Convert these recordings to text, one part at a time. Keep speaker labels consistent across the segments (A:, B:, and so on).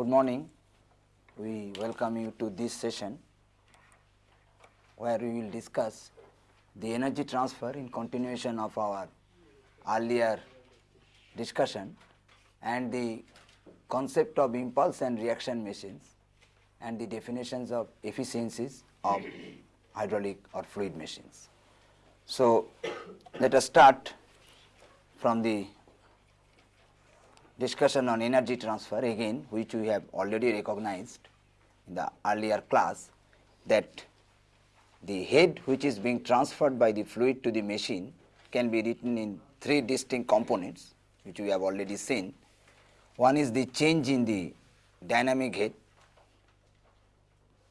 A: Good morning. We welcome you to this session where we will discuss the energy transfer in continuation of our earlier discussion and the concept of impulse and reaction machines and the definitions of efficiencies of hydraulic or fluid machines. So, let us start from the discussion on energy transfer again which we have already recognized in the earlier class that the head which is being transferred by the fluid to the machine can be written in three distinct components which we have already seen. One is the change in the dynamic head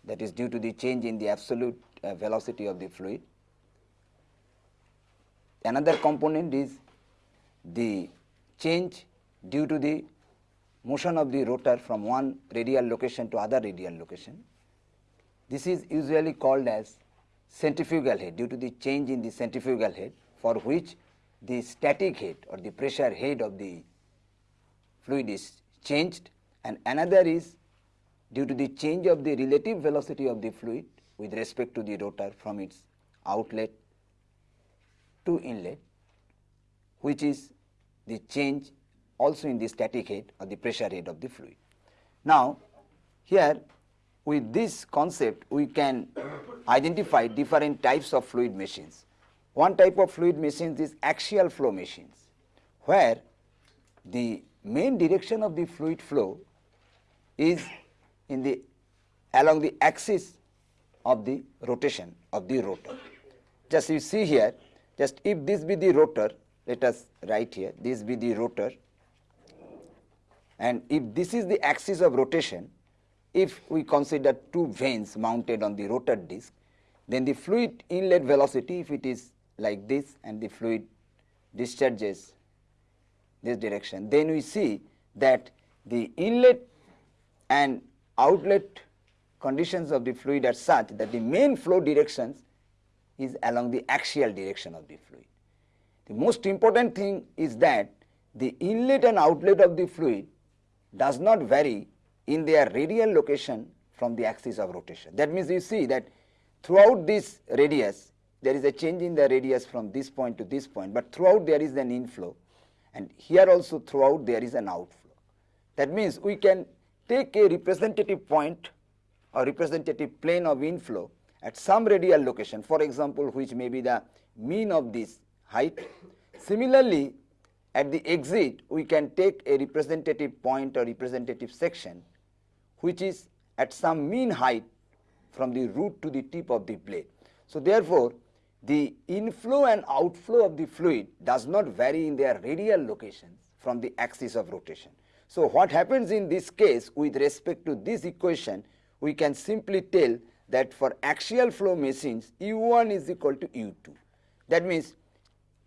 A: that is due to the change in the absolute uh, velocity of the fluid. Another component is the change due to the motion of the rotor from one radial location to other radial location. This is usually called as centrifugal head due to the change in the centrifugal head for which the static head or the pressure head of the fluid is changed and another is due to the change of the relative velocity of the fluid with respect to the rotor from its outlet to inlet which is the change also in the static head or the pressure head of the fluid. Now, here with this concept we can identify different types of fluid machines. One type of fluid machines is axial flow machines, where the main direction of the fluid flow is in the along the axis of the rotation of the rotor. Just you see here, just if this be the rotor, let us write here, this be the rotor and if this is the axis of rotation, if we consider two vanes mounted on the rotor disc, then the fluid inlet velocity if it is like this and the fluid discharges this direction, then we see that the inlet and outlet conditions of the fluid are such that the main flow directions is along the axial direction of the fluid. The most important thing is that the inlet and outlet of the fluid does not vary in their radial location from the axis of rotation. That means you see that throughout this radius there is a change in the radius from this point to this point, but throughout there is an inflow and here also throughout there is an outflow. That means we can take a representative point or representative plane of inflow at some radial location for example, which may be the mean of this height. Similarly, at the exit we can take a representative point or representative section which is at some mean height from the root to the tip of the blade. So, therefore, the inflow and outflow of the fluid does not vary in their radial locations from the axis of rotation. So, what happens in this case with respect to this equation we can simply tell that for axial flow machines u1 is equal to u2. That means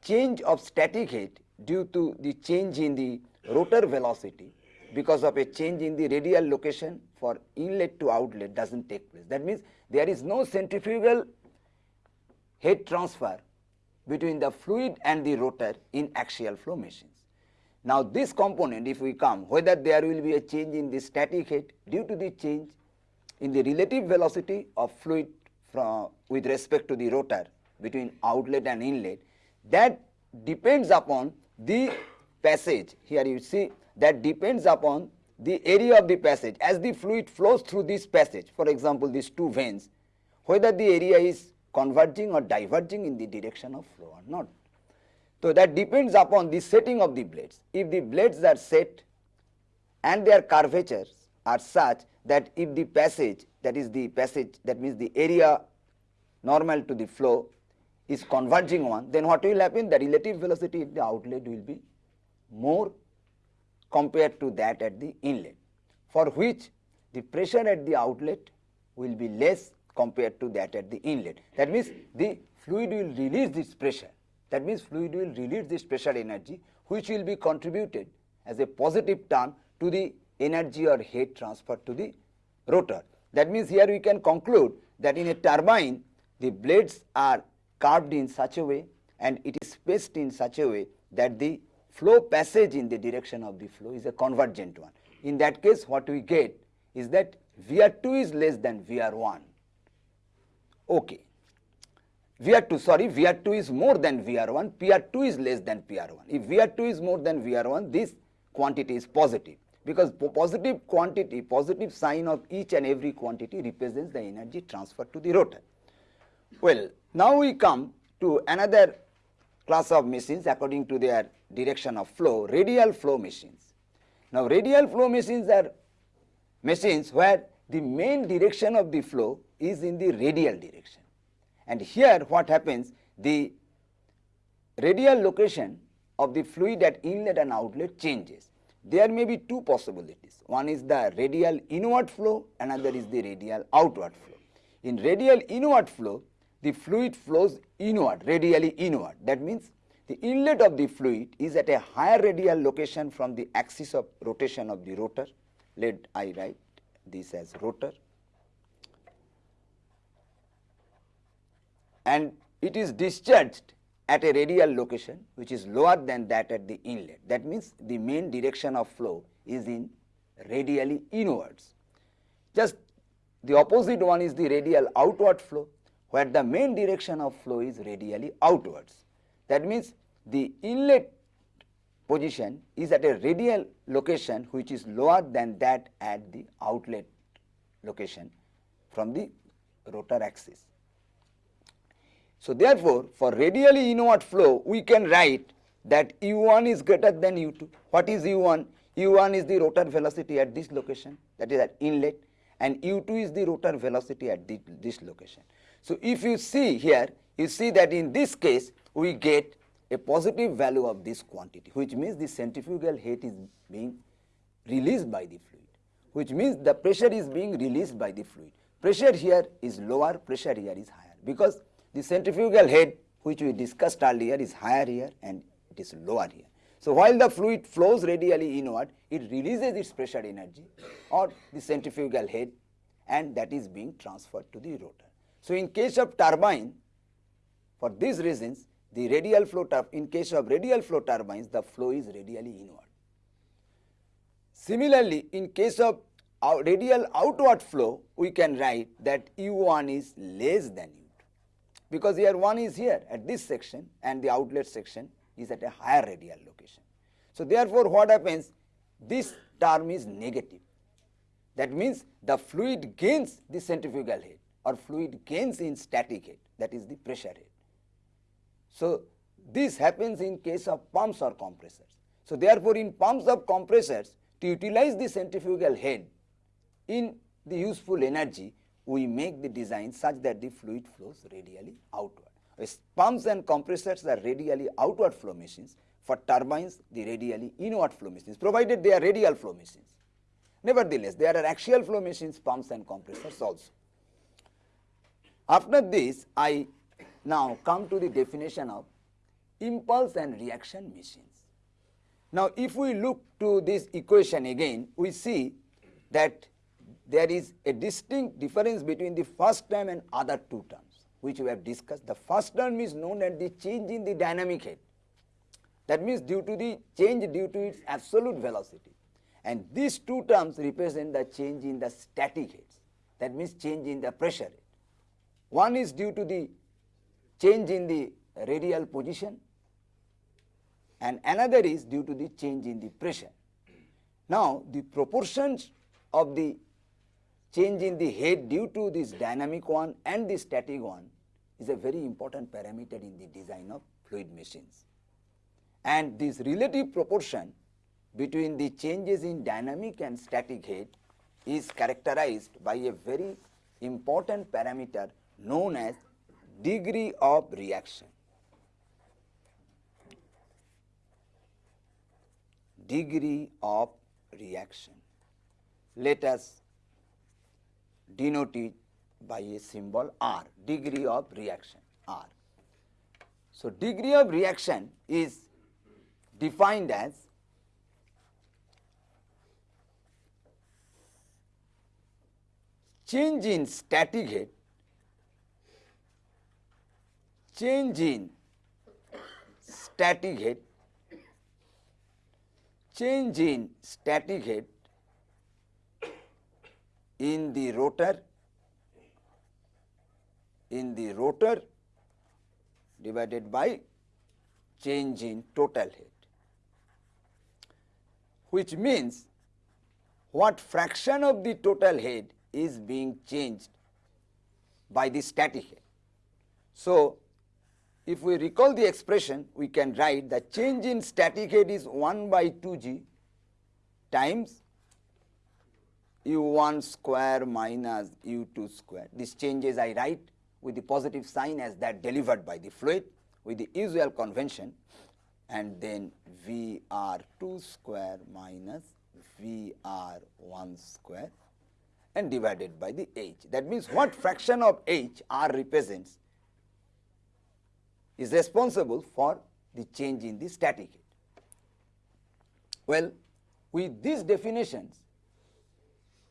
A: change of static head due to the change in the rotor velocity because of a change in the radial location for inlet to outlet does not take place. That means, there is no centrifugal head transfer between the fluid and the rotor in axial flow machines. Now, this component if we come whether there will be a change in the static head due to the change in the relative velocity of fluid from with respect to the rotor between outlet and inlet that depends upon the passage here you see that depends upon the area of the passage as the fluid flows through this passage for example these two vanes whether the area is converging or diverging in the direction of flow or not. So, that depends upon the setting of the blades. If the blades are set and their curvatures are such that if the passage that is the passage that means the area normal to the flow is converging one, then what will happen? The relative velocity at the outlet will be more compared to that at the inlet, for which the pressure at the outlet will be less compared to that at the inlet. That means, the fluid will release this pressure. That means, fluid will release this pressure energy, which will be contributed as a positive term to the energy or heat transfer to the rotor. That means, here we can conclude that in a turbine, the blades are carved in such a way and it is spaced in such a way that the flow passage in the direction of the flow is a convergent one. in that case what we get is that Vr2 is less than Vr1. Okay. Vr2, sorry, Vr2 is more than Vr1, Pr2 is less than Pr1. If Vr2 is more than Vr1, this quantity is positive because positive quantity, positive sign of each and every quantity represents the energy transferred to the rotor. Well, now we come to another class of machines according to their direction of flow, radial flow machines. Now, radial flow machines are machines where the main direction of the flow is in the radial direction. And here what happens, the radial location of the fluid at inlet and outlet changes. There may be two possibilities. One is the radial inward flow, another is the radial outward flow. In radial inward flow, the fluid flows inward, radially inward. That means the inlet of the fluid is at a higher radial location from the axis of rotation of the rotor. Let I write this as rotor. And it is discharged at a radial location which is lower than that at the inlet. That means the main direction of flow is in radially inwards. Just the opposite one is the radial outward flow where the main direction of flow is radially outwards. That means the inlet position is at a radial location which is lower than that at the outlet location from the rotor axis. So, therefore, for radially inward flow we can write that u1 is greater than u2. What is u1? u1 is the rotor velocity at this location that is at inlet and u2 is the rotor velocity at this location. So, if you see here you see that in this case we get a positive value of this quantity which means the centrifugal head is being released by the fluid which means the pressure is being released by the fluid. Pressure here is lower, pressure here is higher because the centrifugal head which we discussed earlier is higher here and it is lower here. So, while the fluid flows radially inward, it releases its pressure energy or the centrifugal head and that is being transferred to the rotor. So, in case of turbine, for these reasons, the radial flow, in case of radial flow turbines, the flow is radially inward. Similarly, in case of radial outward flow, we can write that U1 is less than U2 because here one is here at this section and the outlet section is at a higher radial location. So, therefore, what happens this term is negative that means the fluid gains the centrifugal head or fluid gains in static head that is the pressure head. So, this happens in case of pumps or compressors. So, therefore, in pumps or compressors to utilize the centrifugal head in the useful energy we make the design such that the fluid flows radially outward. Pumps and compressors are radially outward flow machines. For turbines, the radially inward flow machines, provided they are radial flow machines. Nevertheless, there are axial flow machines, pumps and compressors also. After this, I now come to the definition of impulse and reaction machines. Now, if we look to this equation again, we see that there is a distinct difference between the first term and other two terms which we have discussed. The first term is known as the change in the dynamic head. That means due to the change due to its absolute velocity. And these two terms represent the change in the static heads. That means change in the pressure. One is due to the change in the radial position and another is due to the change in the pressure. Now, the proportions of the change in the head due to this dynamic one and the static one is a very important parameter in the design of fluid machines. And this relative proportion between the changes in dynamic and static head is characterized by a very important parameter known as degree of reaction. Degree of reaction. Let us denoted by a symbol R, degree of reaction R. So, degree of reaction is defined as change in static head, change in static head, change in static head in the rotor in the rotor divided by change in total head which means what fraction of the total head is being changed by the static head. So, if we recall the expression we can write the change in static head is 1 by 2 g times u1 square minus u2 square. These changes I write with the positive sign as that delivered by the fluid with the usual convention and then Vr2 square minus Vr1 square and divided by the H. That means what fraction of H R represents is responsible for the change in the static head. Well, with these definitions,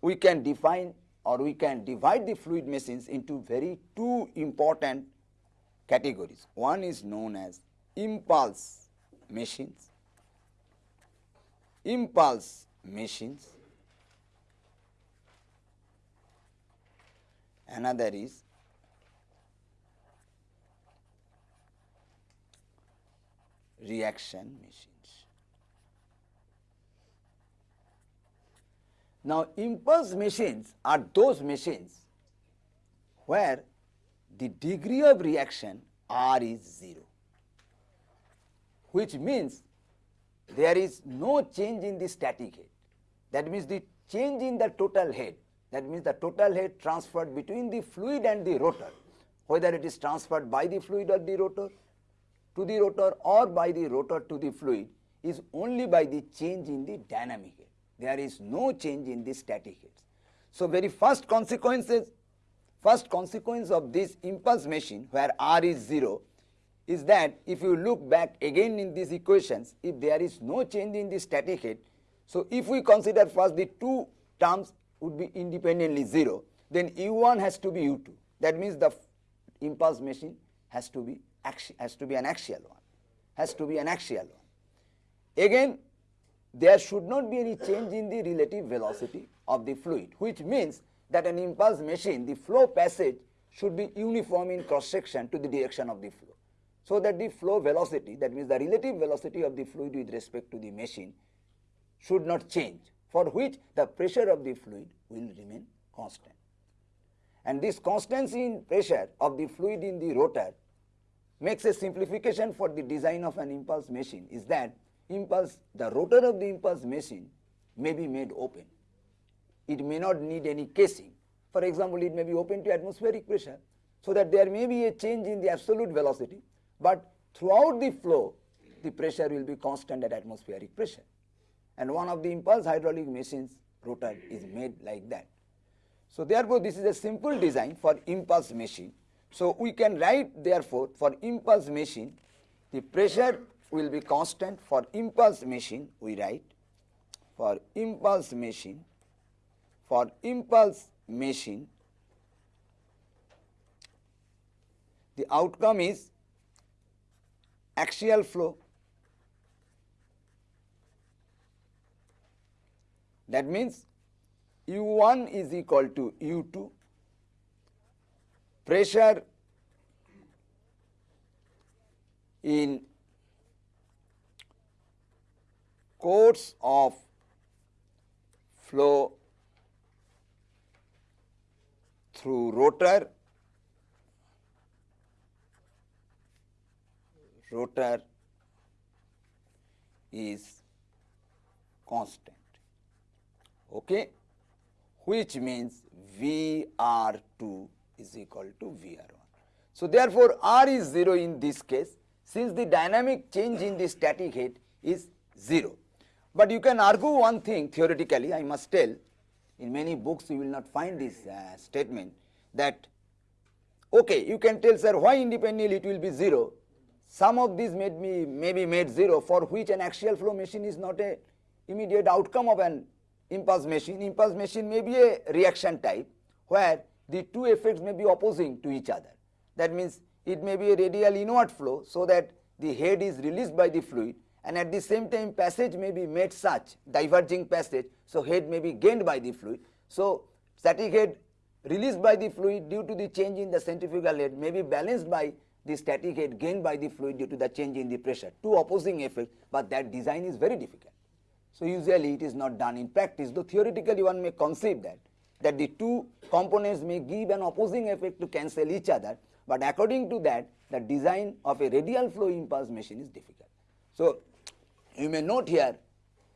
A: we can define or we can divide the fluid machines into very two important categories. One is known as impulse machines, impulse machines, another is reaction machines. Now, impulse machines are those machines where the degree of reaction R is 0, which means there is no change in the static head. That means the change in the total head, that means the total head transferred between the fluid and the rotor, whether it is transferred by the fluid or the rotor to the rotor or by the rotor to the fluid is only by the change in the dynamic head there is no change in the static heads. So, very first consequences first consequence of this impulse machine where R is 0 is that if you look back again in these equations if there is no change in the static head. So, if we consider first the two terms would be independently 0 then U1 has to be U2 that means the impulse machine has to be has to be an axial one has to be an axial one. Again there should not be any change in the relative velocity of the fluid which means that an impulse machine the flow passage should be uniform in cross section to the direction of the flow. So that the flow velocity that means the relative velocity of the fluid with respect to the machine should not change for which the pressure of the fluid will remain constant. And this constancy in pressure of the fluid in the rotor makes a simplification for the design of an impulse machine is that impulse, the rotor of the impulse machine may be made open. It may not need any casing. For example, it may be open to atmospheric pressure so that there may be a change in the absolute velocity, but throughout the flow the pressure will be constant at atmospheric pressure. And one of the impulse hydraulic machines rotor is made like that. So therefore, this is a simple design for impulse machine. So we can write therefore for impulse machine the pressure will be constant. For impulse machine we write for impulse machine for impulse machine the outcome is axial flow. That means u1 is equal to u2 pressure in course of flow through rotor, rotor is constant, okay, which means VR2 is equal to VR1. So, therefore, R is 0 in this case since the dynamic change in the static head is 0. But you can argue one thing theoretically, I must tell, in many books you will not find this uh, statement that, okay, you can tell sir why independently it will be 0. Some of these made me may be made 0 for which an axial flow machine is not a immediate outcome of an impulse machine. Impulse machine may be a reaction type where the two effects may be opposing to each other. That means it may be a radial inward flow so that the head is released by the fluid and at the same time passage may be made such diverging passage. So, head may be gained by the fluid. So, static head released by the fluid due to the change in the centrifugal head may be balanced by the static head gained by the fluid due to the change in the pressure. Two opposing effects, but that design is very difficult. So usually it is not done in practice, though theoretically one may conceive that, that the two components may give an opposing effect to cancel each other, but according to that, the design of a radial flow impulse machine is difficult. So you may note here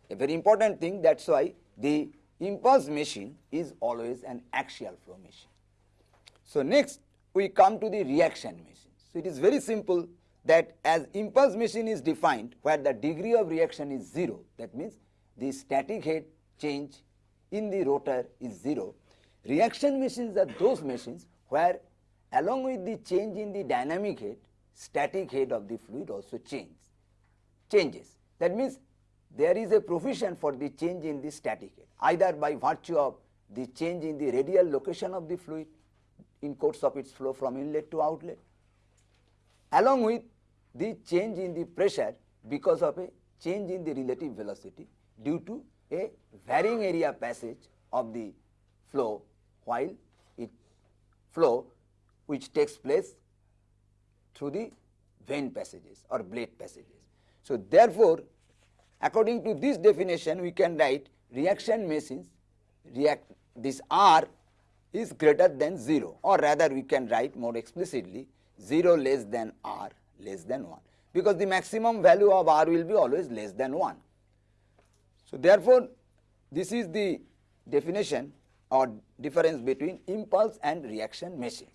A: a very important thing, that's why the impulse machine is always an axial flow machine. So next we come to the reaction machine. So it is very simple that as impulse machine is defined where the degree of reaction is 0, that means the static head change in the rotor is 0. Reaction machines are those machines where along with the change in the dynamic head, static head of the fluid also change, changes. That means there is a provision for the change in the static head either by virtue of the change in the radial location of the fluid in course of its flow from inlet to outlet along with the change in the pressure because of a change in the relative velocity due to a varying area passage of the flow while it flow which takes place through the vane passages or blade passages. So, therefore, according to this definition we can write reaction machines react this R is greater than 0 or rather we can write more explicitly 0 less than R less than 1 because the maximum value of R will be always less than 1. So, therefore, this is the definition or difference between impulse and reaction machines.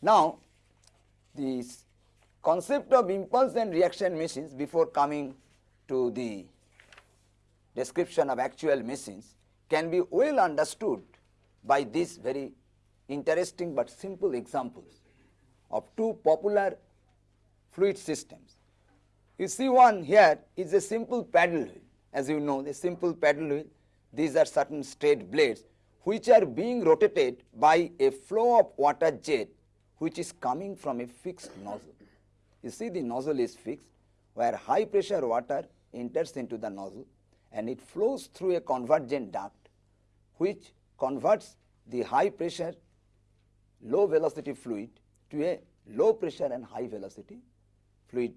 A: Now, this concept of impulse and reaction machines before coming to the description of actual machines can be well understood by these very interesting but simple examples of two popular fluid systems. You see one here is a simple paddle wheel as you know the simple paddle wheel these are certain straight blades which are being rotated by a flow of water jet which is coming from a fixed nozzle. You see the nozzle is fixed where high pressure water enters into the nozzle and it flows through a convergent duct which converts the high pressure low velocity fluid to a low pressure and high velocity fluid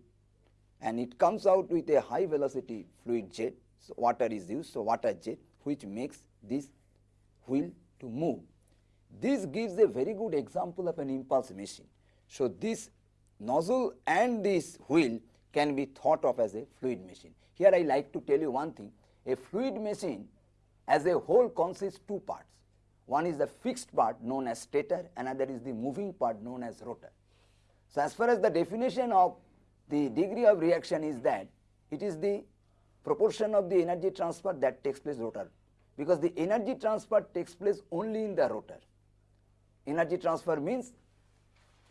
A: and it comes out with a high velocity fluid jet so water is used so water jet which makes this wheel to move. This gives a very good example of an impulse machine. So this nozzle and this wheel can be thought of as a fluid machine. Here I like to tell you one thing a fluid machine as a whole consists two parts. One is the fixed part known as stator, another is the moving part known as rotor. So as far as the definition of the degree of reaction is that it is the proportion of the energy transfer that takes place rotor because the energy transfer takes place only in the rotor. Energy transfer means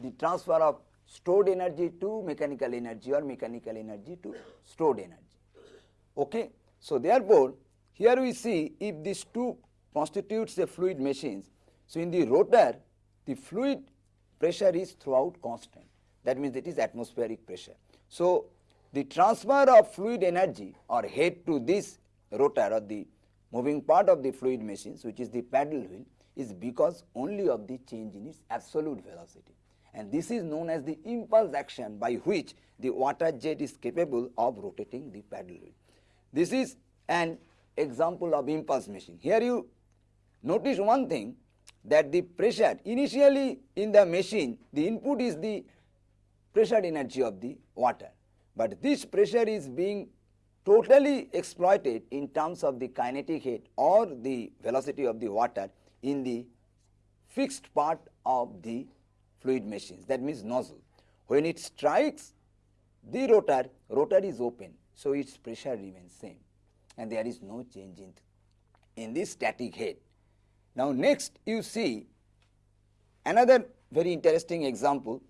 A: the transfer of stored energy to mechanical energy or mechanical energy to stored energy. Okay. So, therefore, here we see if these two constitutes a fluid machines. So, in the rotor the fluid pressure is throughout constant that means it is atmospheric pressure. So, the transfer of fluid energy or head to this rotor or the moving part of the fluid machines which is the paddle wheel is because only of the change in its absolute velocity and this is known as the impulse action by which the water jet is capable of rotating the paddle wheel. This is an example of impulse machine. Here you notice one thing that the pressure initially in the machine the input is the pressure energy of the water, but this pressure is being totally exploited in terms of the kinetic head or the velocity of the water in the fixed part of the fluid machines that means nozzle. When it strikes the rotor, rotor is open so its pressure remains same and there is no change in, in the static head. Now next you see another very interesting example,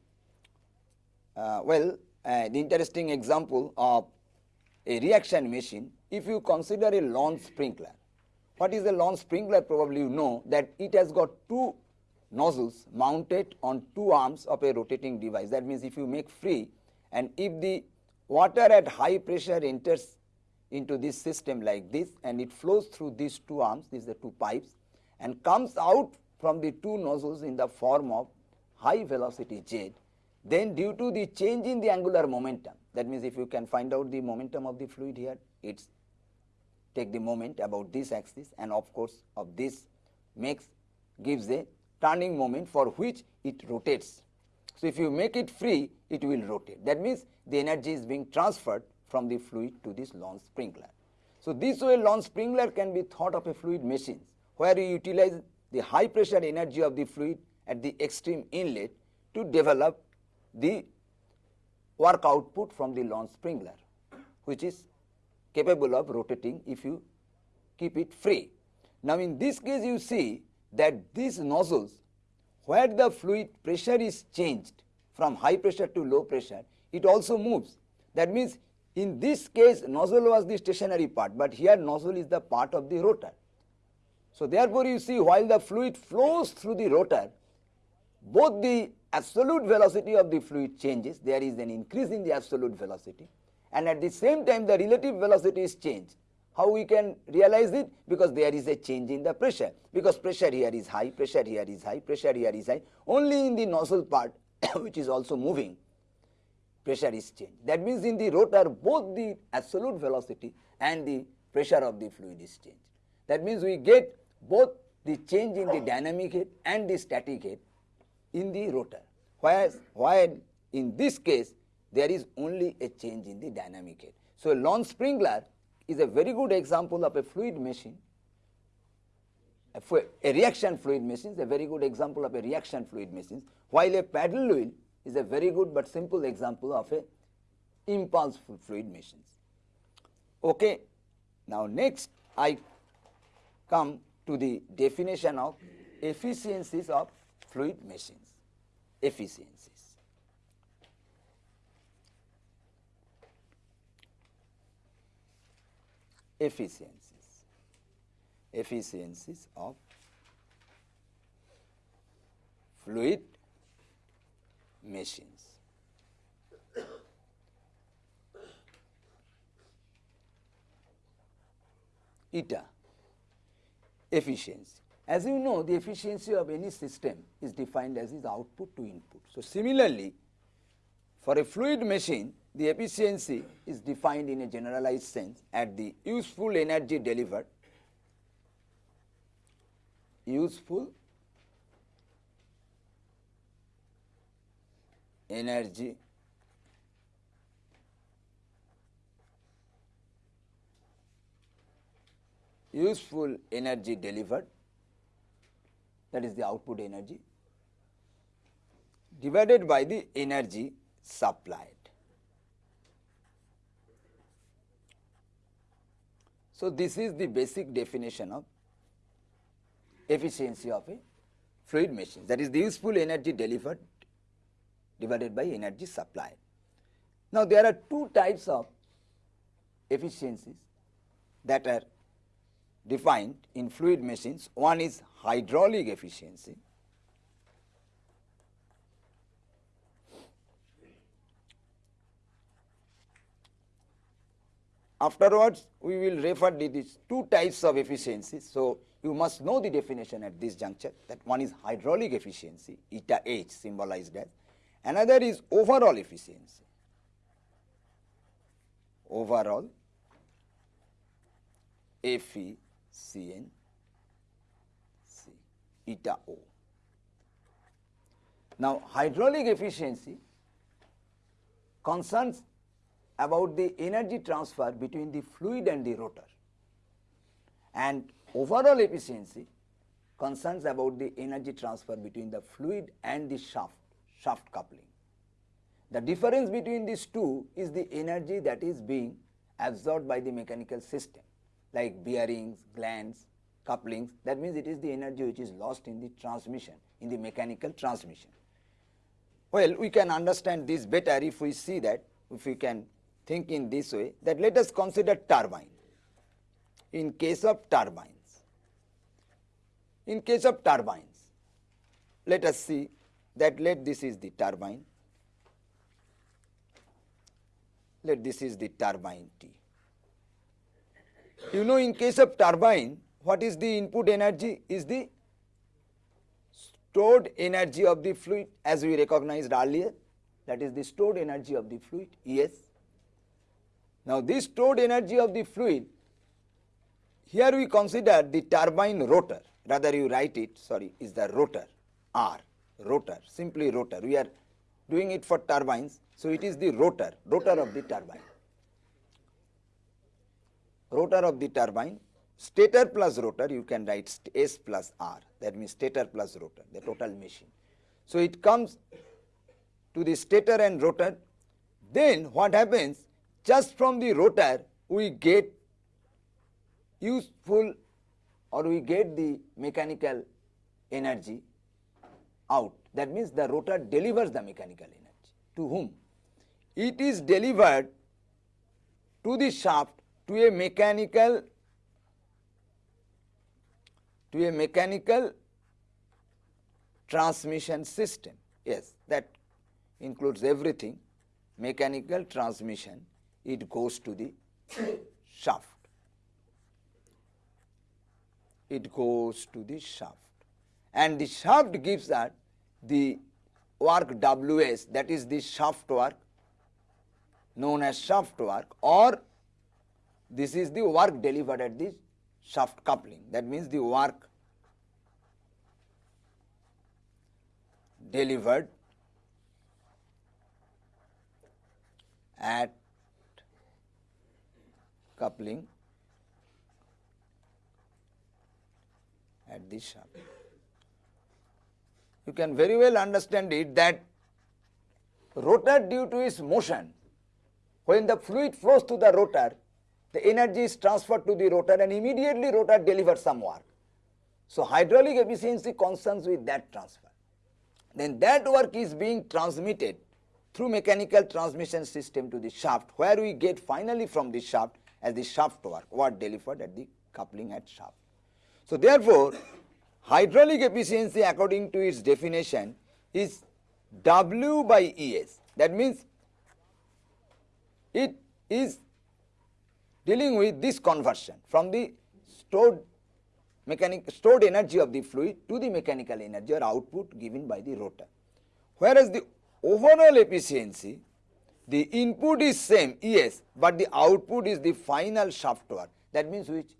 A: uh, well the interesting example of a reaction machine if you consider a lawn sprinkler. What is a lawn sprinkler probably you know that it has got two nozzles mounted on two arms of a rotating device that means if you make free and if the water at high pressure enters into this system like this and it flows through these two arms, these are two pipes and comes out from the two nozzles in the form of high velocity jet, then due to the change in the angular momentum, that means if you can find out the momentum of the fluid here, it's take the moment about this axis and of course of this makes gives a turning moment for which it rotates. So, if you make it free it will rotate that means the energy is being transferred from the fluid to this lawn sprinkler. So, this way lawn sprinkler can be thought of a fluid machine where you utilize the high pressure energy of the fluid at the extreme inlet to develop the work output from the lawn sprinkler which is capable of rotating if you keep it free. Now, in this case you see that these nozzles where the fluid pressure is changed from high pressure to low pressure, it also moves. That means, in this case nozzle was the stationary part, but here nozzle is the part of the rotor. So, therefore, you see while the fluid flows through the rotor, both the absolute velocity of the fluid changes, there is an increase in the absolute velocity and at the same time the relative velocity is changed. How we can realize it? Because there is a change in the pressure, because pressure here is high, pressure here is high, pressure here is high, only in the nozzle part which is also moving, pressure is changed. That means in the rotor both the absolute velocity and the pressure of the fluid is changed. That means we get both the change in the dynamic head and the static head in the rotor, whereas while in this case there is only a change in the dynamic head. So, a lawn sprinkler is a very good example of a fluid machine, a, a reaction fluid machine is a very good example of a reaction fluid machine, while a paddle wheel is a very good but simple example of a impulse fluid machines. Okay. Now, next I come to the definition of efficiencies of fluid machines, efficiencies. efficiencies, efficiencies of fluid machines. Eta efficiency. As you know the efficiency of any system is defined as its output to input. So, similarly for a fluid machine the efficiency is defined in a generalized sense at the useful energy delivered, useful energy useful energy delivered that is the output energy divided by the energy supplied. So, this is the basic definition of efficiency of a fluid machine that is the useful energy delivered divided by energy supplied. Now, there are two types of efficiencies that are defined in fluid machines. One is hydraulic efficiency Afterwards, we will refer to these two types of efficiencies. So, you must know the definition at this juncture that one is hydraulic efficiency, eta H symbolized as, another is overall efficiency, overall efficiency, eta O. Now, hydraulic efficiency concerns about the energy transfer between the fluid and the rotor and overall efficiency concerns about the energy transfer between the fluid and the shaft, shaft coupling. The difference between these two is the energy that is being absorbed by the mechanical system like bearings, glands, couplings that means it is the energy which is lost in the transmission in the mechanical transmission. Well, we can understand this better if we see that if we can think in this way that let us consider turbine. In case of turbines, in case of turbines, let us see that let this is the turbine, let this is the turbine T. You know in case of turbine what is the input energy? Is the stored energy of the fluid as we recognized earlier that is the stored energy of the fluid yes. Now this stored energy of the fluid here we consider the turbine rotor. Rather you write it sorry is the rotor R rotor simply rotor. We are doing it for turbines so it is the rotor rotor of the turbine rotor of the turbine stator plus rotor you can write S plus R that means stator plus rotor the total machine. So it comes to the stator and rotor then what happens? Just from the rotor we get useful or we get the mechanical energy out. That means the rotor delivers the mechanical energy. To whom? It is delivered to the shaft to a mechanical to a mechanical transmission system. Yes, that includes everything mechanical transmission it goes to the shaft. It goes to the shaft and the shaft gives that the work Ws that is the shaft work known as shaft work or this is the work delivered at the shaft coupling that means the work delivered at coupling at the shaft. You can very well understand it that rotor due to its motion when the fluid flows to the rotor the energy is transferred to the rotor and immediately rotor delivers some work. So hydraulic efficiency concerns with that transfer. Then that work is being transmitted through mechanical transmission system to the shaft where we get finally from the shaft as the shaft work, what delivered at the coupling at shaft. So therefore, hydraulic efficiency according to its definition is W by ES. That means it is dealing with this conversion from the stored mechanic stored energy of the fluid to the mechanical energy or output given by the rotor. Whereas the overall efficiency, the input is same yes, but the output is the final shaft work that means which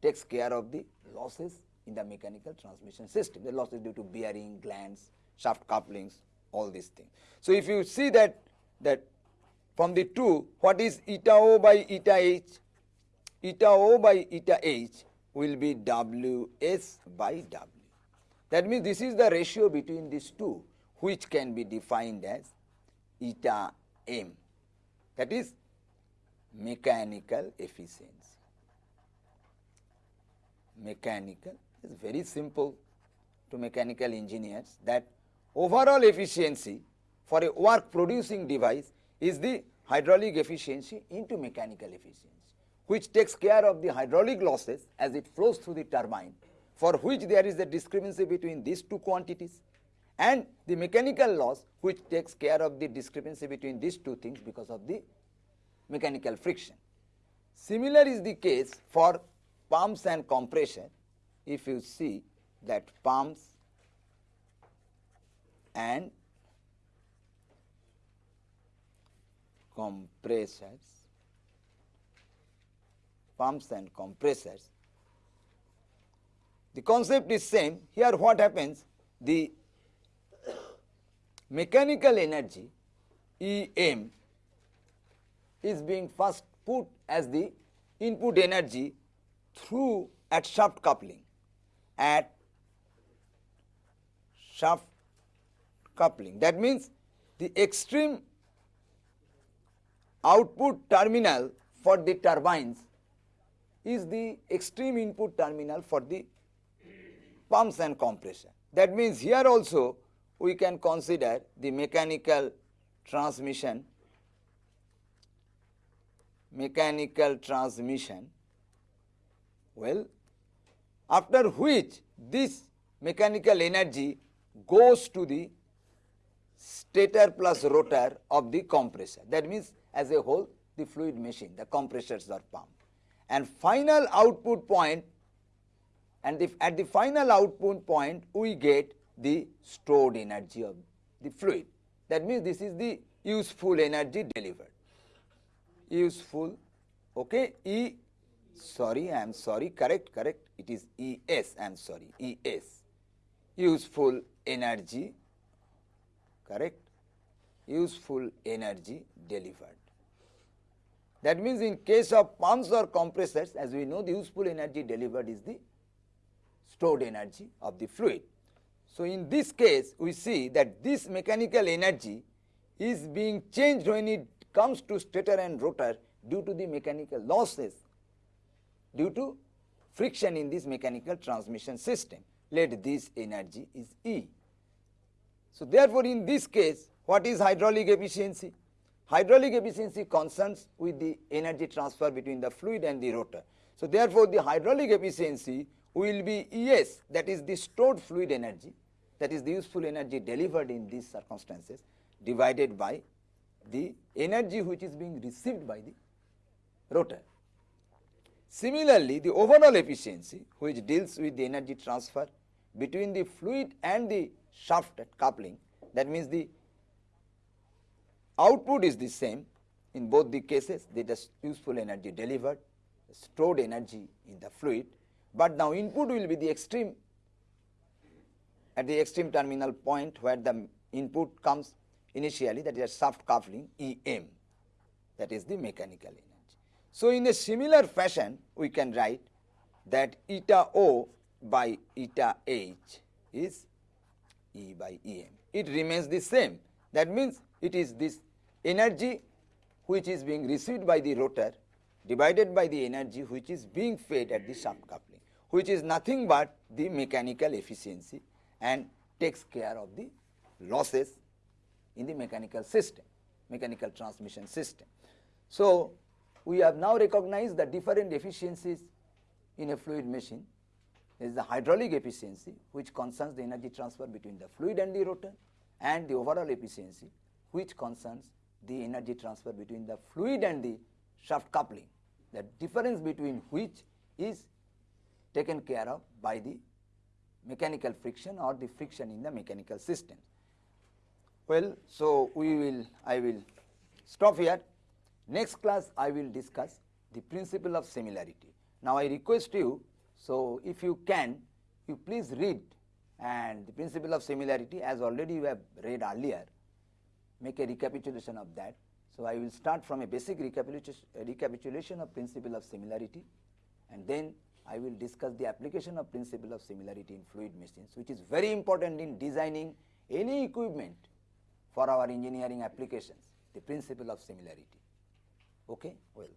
A: takes care of the losses in the mechanical transmission system, the losses due to bearing, glands, shaft couplings, all these things. So if you see that that from the 2 what is eta O by eta H? Eta O by eta H will be Ws by W. That means this is the ratio between these two which can be defined as eta M that is mechanical efficiency. Mechanical is very simple to mechanical engineers that overall efficiency for a work producing device is the hydraulic efficiency into mechanical efficiency which takes care of the hydraulic losses as it flows through the turbine for which there is a discrepancy between these two quantities and the mechanical loss which takes care of the discrepancy between these two things because of the mechanical friction. Similar is the case for pumps and compression if you see that pumps and compressors, pumps and compressors. The concept is same. Here what happens? The mechanical energy EM is being first put as the input energy through at shaft coupling at shaft coupling. That means the extreme output terminal for the turbines is the extreme input terminal for the pumps and compression. That means here also we can consider the mechanical transmission mechanical transmission well after which this mechanical energy goes to the stator plus rotor of the compressor that means as a whole the fluid machine, the compressors are pumped. And final output point and the, at the final output point we get the stored energy of the fluid. That means this is the useful energy delivered. Useful, okay, E, sorry, I am sorry, correct, correct, it is ES, am sorry, ES, useful energy, correct, useful energy delivered. That means in case of pumps or compressors, as we know, the useful energy delivered is the stored energy of the fluid. So, in this case, we see that this mechanical energy is being changed when it comes to stator and rotor due to the mechanical losses, due to friction in this mechanical transmission system. Let this energy is E. So, therefore, in this case, what is hydraulic efficiency? Hydraulic efficiency concerns with the energy transfer between the fluid and the rotor. So, therefore, the hydraulic efficiency will be ES that is the stored fluid energy that is the useful energy delivered in these circumstances divided by the energy which is being received by the rotor. Similarly, the overall efficiency which deals with the energy transfer between the fluid and the shaft at coupling. That means the output is the same. In both the cases the useful energy delivered stored energy in the fluid. But now input will be the extreme. At the extreme terminal point where the input comes initially that is shaft coupling EM that is the mechanical energy. So, in a similar fashion we can write that eta O by eta H is E by EM. It remains the same. That means it is this energy which is being received by the rotor divided by the energy which is being fed at the shaft coupling which is nothing but the mechanical efficiency and takes care of the losses in the mechanical system, mechanical transmission system. So, we have now recognized the different efficiencies in a fluid machine. Is the hydraulic efficiency which concerns the energy transfer between the fluid and the rotor and the overall efficiency which concerns the energy transfer between the fluid and the shaft coupling. The difference between which is taken care of by the mechanical friction or the friction in the mechanical system. Well, so we will, I will stop here. Next class I will discuss the principle of similarity. Now I request you, so if you can, you please read and the principle of similarity as already you have read earlier, make a recapitulation of that. So I will start from a basic recapitulation, recapitulation of principle of similarity and then I will discuss the application of principle of similarity in fluid machines which is very important in designing any equipment for our engineering applications, the principle of similarity. Okay? Well,